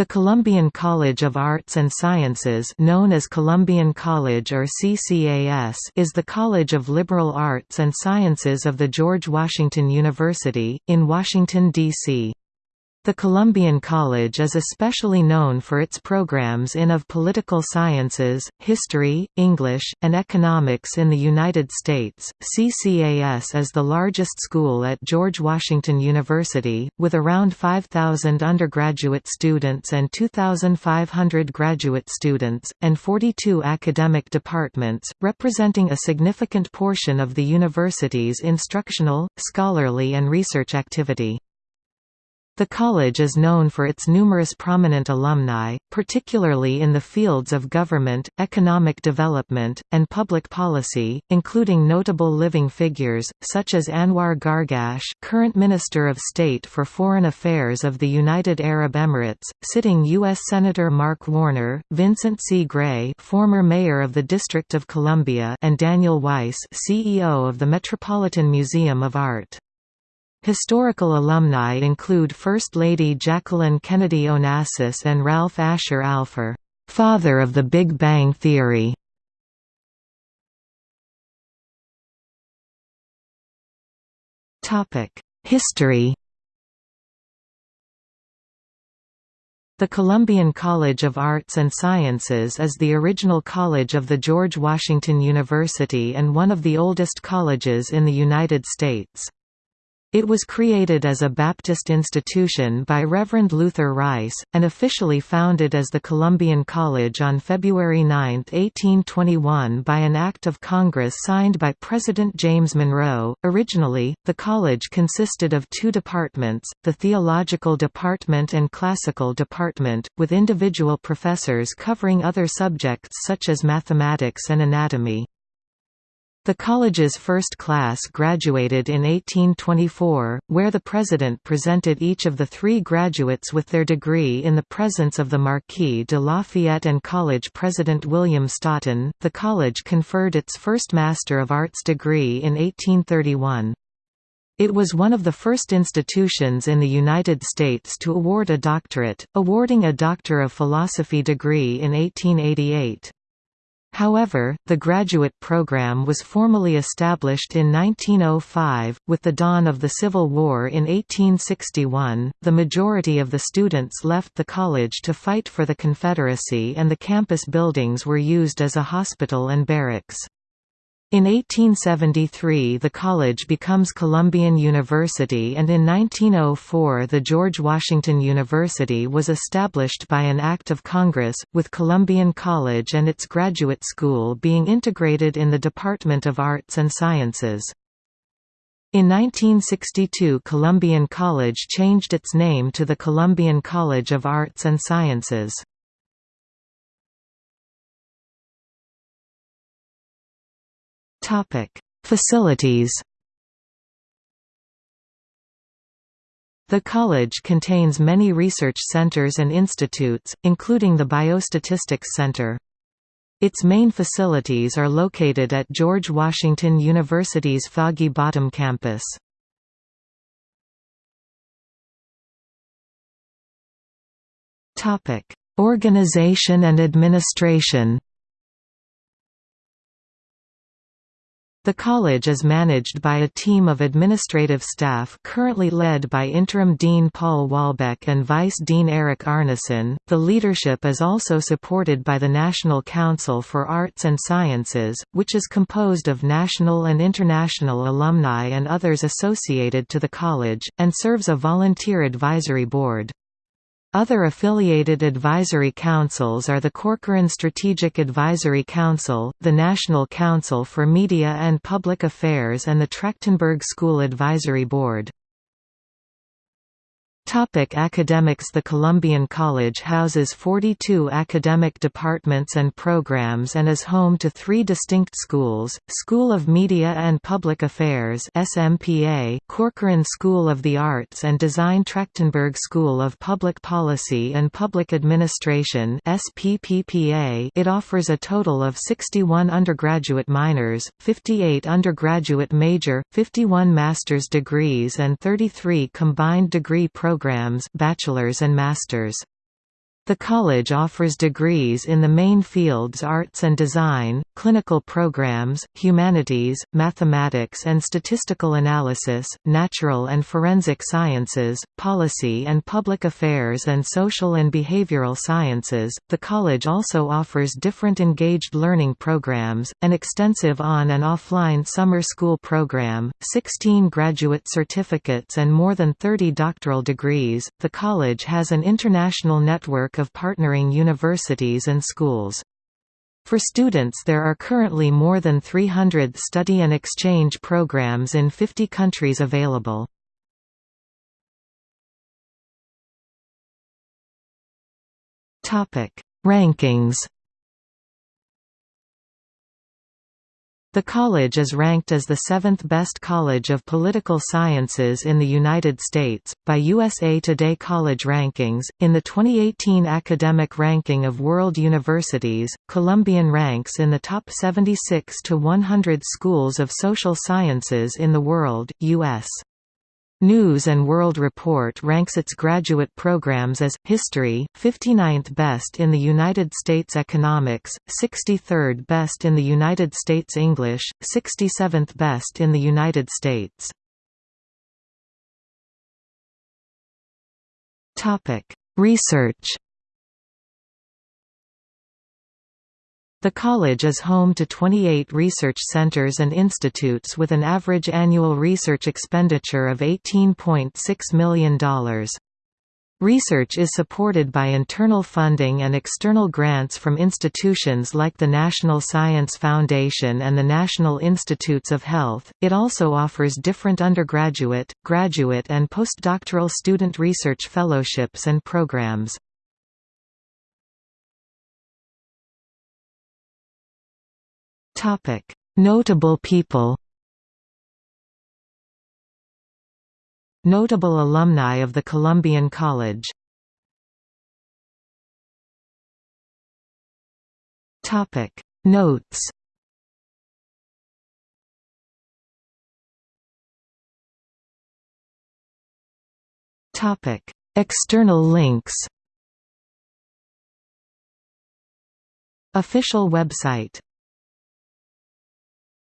The Columbian College of Arts and Sciences known as Columbian College or CCAS is the College of Liberal Arts and Sciences of the George Washington University, in Washington, D.C. The Columbian College is especially known for its programs in of political sciences, history, English, and economics in the United States. CCAS is the largest school at George Washington University, with around 5,000 undergraduate students and 2,500 graduate students, and 42 academic departments, representing a significant portion of the university's instructional, scholarly and research activity. The college is known for its numerous prominent alumni, particularly in the fields of government, economic development, and public policy, including notable living figures, such as Anwar Gargash current Minister of State for Foreign Affairs of the United Arab Emirates, sitting U.S. Senator Mark Warner, Vincent C. Gray former mayor of the District of Columbia and Daniel Weiss CEO of the Metropolitan Museum of Art. Historical alumni include First Lady Jacqueline Kennedy Onassis and Ralph Asher Alpher, father of the Big Bang Theory. History The Columbian College of Arts and Sciences is the original college of the George Washington University and one of the oldest colleges in the United States. It was created as a Baptist institution by Reverend Luther Rice, and officially founded as the Columbian College on February 9, 1821 by an Act of Congress signed by President James Monroe. Originally, the college consisted of two departments, the Theological Department and Classical Department, with individual professors covering other subjects such as mathematics and anatomy. The college's first class graduated in 1824, where the president presented each of the three graduates with their degree in the presence of the Marquis de Lafayette and college president William Staughton. The college conferred its first Master of Arts degree in 1831. It was one of the first institutions in the United States to award a doctorate, awarding a Doctor of Philosophy degree in 1888. However, the graduate program was formally established in 1905. With the dawn of the Civil War in 1861, the majority of the students left the college to fight for the Confederacy, and the campus buildings were used as a hospital and barracks. In 1873 the college becomes Columbian University and in 1904 the George Washington University was established by an Act of Congress, with Columbian College and its graduate school being integrated in the Department of Arts and Sciences. In 1962 Columbian College changed its name to the Columbian College of Arts and Sciences. Facilities The college contains many research centers and institutes, including the Biostatistics Center. Its main facilities are located at George Washington University's Foggy Bottom campus. Organization and administration The college is managed by a team of administrative staff currently led by interim dean Paul Wahlbeck and vice dean Eric Arnesen. The leadership is also supported by the National Council for Arts and Sciences, which is composed of national and international alumni and others associated to the college, and serves a volunteer advisory board. Other affiliated advisory councils are the Corcoran Strategic Advisory Council, the National Council for Media and Public Affairs and the Trachtenberg School Advisory Board. Topic academics The Columbian College houses 42 academic departments and programs and is home to three distinct schools, School of Media and Public Affairs SMPA, Corcoran School of the Arts and Design Trachtenberg School of Public Policy and Public Administration SPPPA. It offers a total of 61 undergraduate minors, 58 undergraduate major, 51 master's degrees and 33 combined degree programs bachelor's and master's. The college offers degrees in the main fields arts and design, clinical programs, humanities, mathematics and statistical analysis, natural and forensic sciences, policy and public affairs and social and behavioral sciences. The college also offers different engaged learning programs, an extensive on and offline summer school program, 16 graduate certificates and more than 30 doctoral degrees. The college has an international network of partnering universities and schools. For students there are currently more than 300 study and exchange programs in 50 countries available. Rankings The college is ranked as the seventh best college of political sciences in the United States, by USA Today College Rankings. In the 2018 Academic Ranking of World Universities, Columbian ranks in the top 76 to 100 schools of social sciences in the world, U.S. News and World Report ranks its graduate programs as History 59th best in the United States Economics, 63rd best in the United States English, 67th best in the United States. Topic: Research The college is home to 28 research centers and institutes with an average annual research expenditure of $18.6 million. Research is supported by internal funding and external grants from institutions like the National Science Foundation and the National Institutes of Health. It also offers different undergraduate, graduate, and postdoctoral student research fellowships and programs. Notable people. Notable alumni of the Columbian College. Topic: Notes. Topic: External links. Official website